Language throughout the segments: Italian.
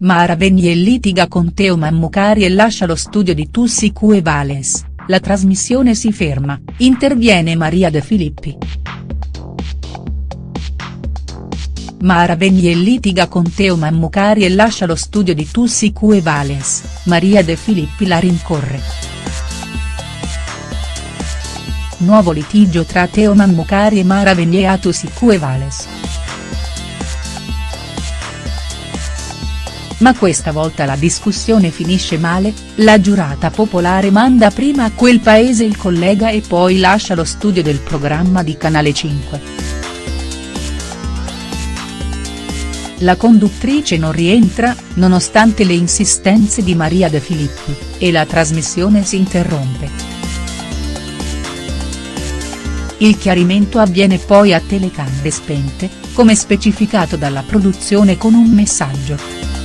Mara Venier litiga con Teo Mammucari e lascia lo studio di Tussi Cue Vales, la trasmissione si ferma, interviene Maria De Filippi. Mara Venier litiga con Teo Mammucari e lascia lo studio di Tussi Cue Vales, Maria De Filippi la rincorre. Nuovo litigio tra Teo Mammucari e Mara Venier a Tussi Cue Ma questa volta la discussione finisce male, la giurata popolare manda prima a quel paese il collega e poi lascia lo studio del programma di Canale 5. La conduttrice non rientra, nonostante le insistenze di Maria De Filippi, e la trasmissione si interrompe. Il chiarimento avviene poi a telecamere spente, come specificato dalla produzione con un messaggio.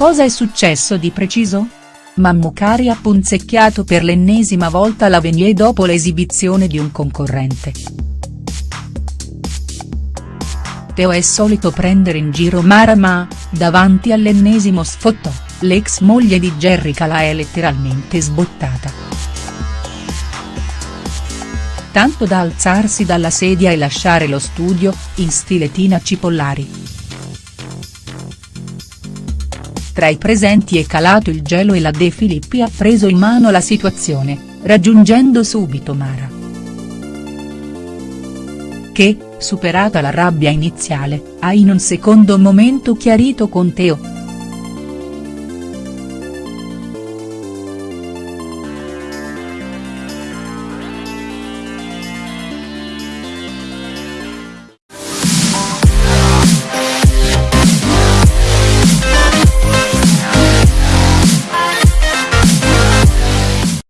Cosa è successo di preciso? Mammucari ha punzecchiato per l'ennesima volta la Venier dopo l'esibizione di un concorrente. Teo è solito prendere in giro Mara ma, davanti all'ennesimo sfottò, l'ex moglie di Jerry Cala è letteralmente sbottata. Tanto da alzarsi dalla sedia e lasciare lo studio, in stile Tina Cipollari. Tra i presenti è calato il gelo e la De Filippi ha preso in mano la situazione, raggiungendo subito Mara. Che, superata la rabbia iniziale, ha in un secondo momento chiarito con Teo.